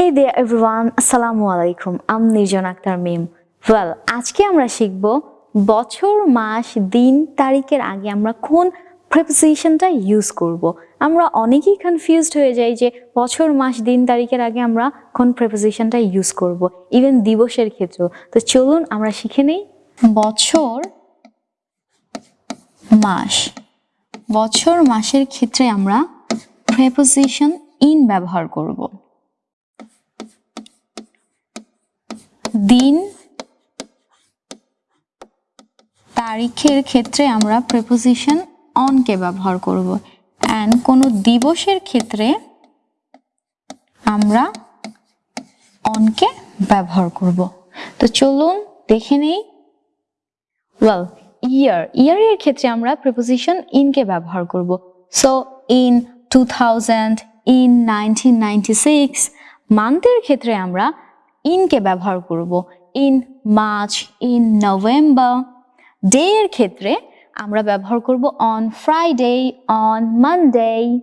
হে দে everyone আসসালামু আলাইকুম আম নির্জন আক্তার মিম ওয়েল আজকে আমরা শিখব বছর, মাস, দিন, তারিখের আগে আমরা কোন প্রেপোজিশনটা ইউজ করব। আমরা অনেকেই কনফিউজড হয়ে যাই যে বছর, মাস, দিন, তারিখের আগে আমরা কোন প্রেপোজিশনটা ইউজ করব ইভেন দিবসের ক্ষেত্রেও। তো চলুন আমরা শিখে নেই। বছর, মাস। বছর, মাসের ক্ষেত্রে আমরা প্রেপোজিশন ইন ব্যবহার করব। দিন তারিখের ক্ষেত্রে আমরা প্রেপোজিশন অনকে ব্যবহার করব। অ্যান্ড কোনো দিবসের ক্ষেত্রে আমরা অনকে ব্যবহার করব। তো চলুন দেখে নেই। ওয়েল ইয়ার ইয়ারের ক্ষেত্রে আমরা প্রিপোজিশন ইনকে ব্যবহার করব। So in two thousand in nineteen ninety six মান্থের ক্ষেত্রে আমরা ইনকে ব্যবহার করব। In March, in November. Day এর ক্ষেত্রে আমরা ব্যবহার করব on Friday, on Monday.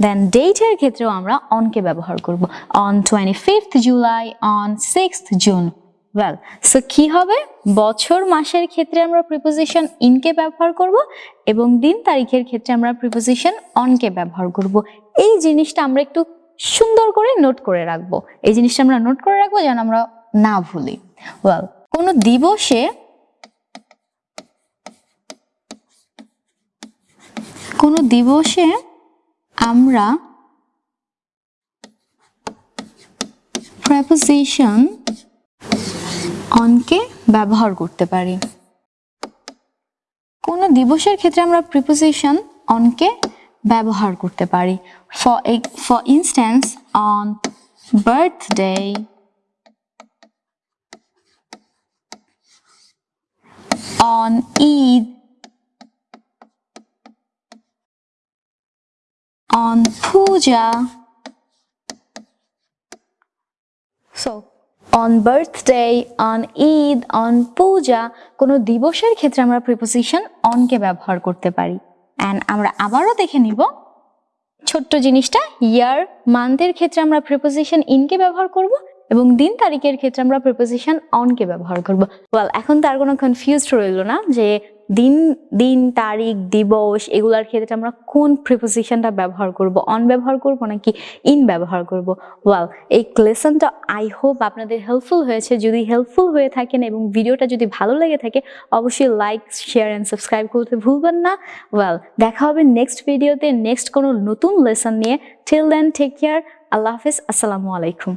Then ডেটের ক্ষেত্রেও আমরা অনকে ব্যবহার করব। On twenty fifth July, on sixth June. Well, so কি হবে? বছর, মাসের ক্ষেত্রে আমরা প্রিপোজিশন ইনকে ব্যবহার করব এবং দিন তারিখের ক্ষেত্রে আমরা প্রিপোজিশন অনকে ব্যবহার করব। এই জিনিসটা আমরা একটু সুন্দর করে নোট করে রাখব। এই জিনিসটা আমরা নোট করে রাখব যেন আমরা না ভুলি। ওয়েল কোনো দিবসে কোনো দিবসে আমরা preposition অনকে ব্যবহার করতে পারি। কোনো দিবসের ক্ষেত্রে আমরা প্রিপোজিশন অনকে ব্যবহার করতে পারি for for instance on birthday on Eid on puja. So, on birthday, on Eid, on puja, কোনো দিবসের ক্ষেত্রে আমরা প্রিপোজিশন অনকে ব্যবহার করতে পারি অ্যান্ড আমরা আবারও দেখে নিব। ছোট্ট জিনিসটা ইয়ার মান্থের ক্ষেত্রে আমরা প্রিপোজিশন ইনকে ব্যবহার করব। এবং দিন তারিখের ক্ষেত্রে আমরা প্রিপোজিশন অনকে ব্যবহার করব। ওয়েল এখন তার কোনো কনফিউজড রইল না যে দিন দিন, তারিখ, দিবস এগুলার ক্ষেত্রে আমরা কোন প্রিপোজিশনটা ব্যবহার করব? অন ব্যবহার করব নাকি ইন ব্যবহার করব? ওয়েল এই লেসনটা আই হোপ আপনাদের হেল্পফুল হয়েছে। যদি হেল্পফুল হয়ে থাকেন এবং ভিডিওটা যদি ভালো লেগে থাকে, অবশ্যই লাইক শেয়ার অ্যান্ড সাবস্ক্রাইব করতে ভুলবেন না। ওয়েল দেখা হবে নেক্সট ভিডিওতে নেক্সট কোনো নতুন লেসন নিয়ে। টিল দেন টেক কেয়ার আল্লাহ হাফিজ। আসসালামু আলাইকুম।